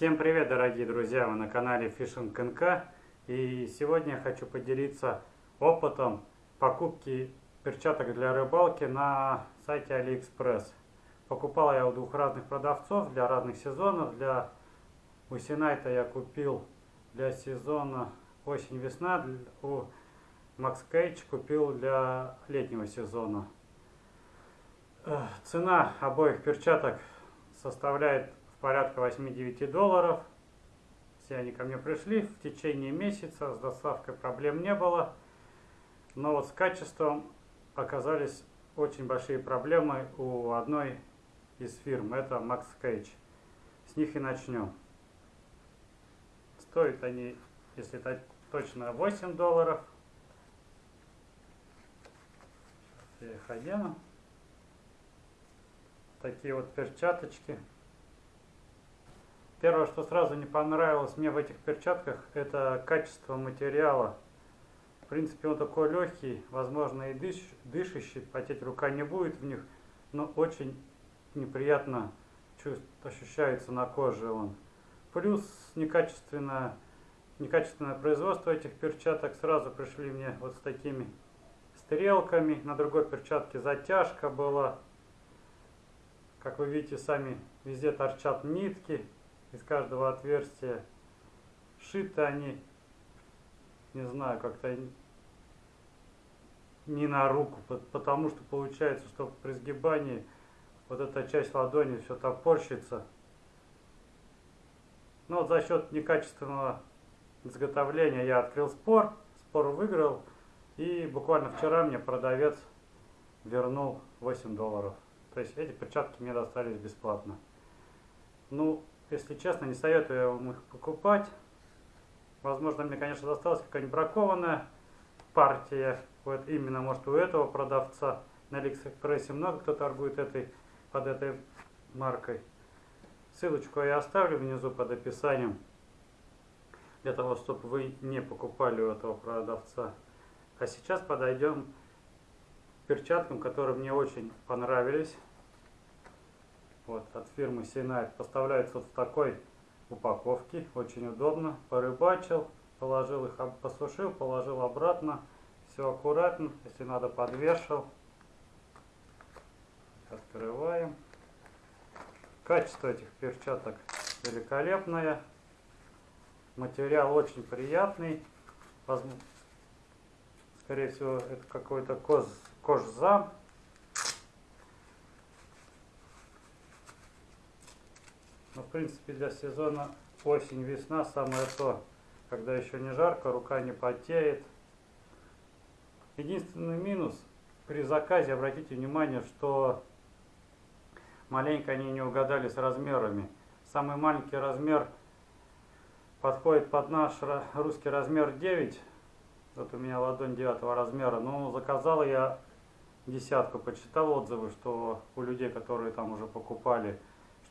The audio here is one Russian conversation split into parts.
Всем привет, дорогие друзья! Вы на канале Fishing НК. И сегодня я хочу поделиться опытом покупки перчаток для рыбалки на сайте AliExpress. Покупал я у двух разных продавцов для разных сезонов. Для Усинайта я купил для сезона осень-весна. У Max Cage купил для летнего сезона. Цена обоих перчаток составляет порядка 8-9 долларов. Все они ко мне пришли в течение месяца, с доставкой проблем не было. Но вот с качеством оказались очень большие проблемы у одной из фирм, это Max Cage. С них и начнем. Стоят они, если это точно, 8 долларов. Сейчас я их одену. Такие вот перчаточки. Первое, что сразу не понравилось мне в этих перчатках, это качество материала. В принципе, он такой легкий, возможно и дыш, дышащий, потеть рука не будет в них, но очень неприятно чувств, ощущается на коже он. Плюс некачественное, некачественное производство этих перчаток. Сразу пришли мне вот с такими стрелками. На другой перчатке затяжка была. Как вы видите, сами везде торчат нитки из каждого отверстия. Шиты они, не знаю, как-то не на руку, потому что получается, что при сгибании вот эта часть ладони все топорщится. Но за счет некачественного изготовления я открыл спор, спор выиграл. И буквально вчера мне продавец вернул 8 долларов. То есть эти перчатки мне достались бесплатно. Ну, если честно, не советую вам их покупать. Возможно, мне, конечно, досталась какая-нибудь бракованная партия. Вот именно, может, у этого продавца. На Алиэкспрессе много кто торгует этой, под этой маркой. Ссылочку я оставлю внизу под описанием. Для того, чтобы вы не покупали у этого продавца. А сейчас подойдем к перчаткам, которые мне очень понравились вот, от фирмы Синайт. Поставляется вот в такой упаковке. Очень удобно. Порыбачил, положил их, посушил, положил обратно. Все аккуратно. Если надо, подвешал. Открываем. Качество этих перчаток великолепное. Материал очень приятный. Скорее всего, это какой-то кожзам. Но ну, в принципе для сезона осень-весна самое то, когда еще не жарко, рука не потеет. Единственный минус при заказе, обратите внимание, что маленько они не угадали с размерами. Самый маленький размер подходит под наш русский размер 9. Вот у меня ладонь 9 размера. Но заказал я десятку, почитал отзывы, что у людей, которые там уже покупали,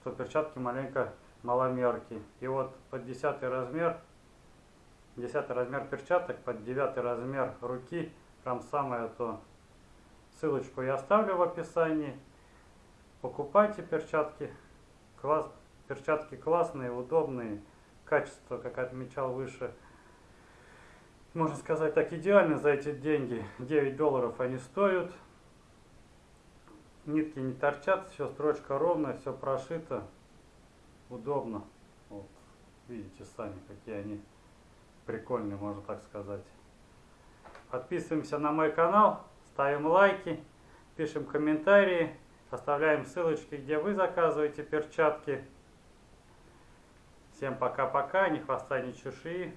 что перчатки маленько маломерки. И вот под 10 размер, 10 размер перчаток, под 9 размер руки, прям самое то. Ссылочку я оставлю в описании. Покупайте перчатки. Класс, перчатки классные, удобные. Качество, как отмечал выше, можно сказать так, идеально за эти деньги. 9 долларов они стоят нитки не торчат, все строчка ровная, все прошито, удобно. Вот, видите сами, какие они прикольные, можно так сказать. Подписываемся на мой канал, ставим лайки, пишем комментарии, оставляем ссылочки, где вы заказываете перчатки. Всем пока-пока, ни хвоста, ни чуши.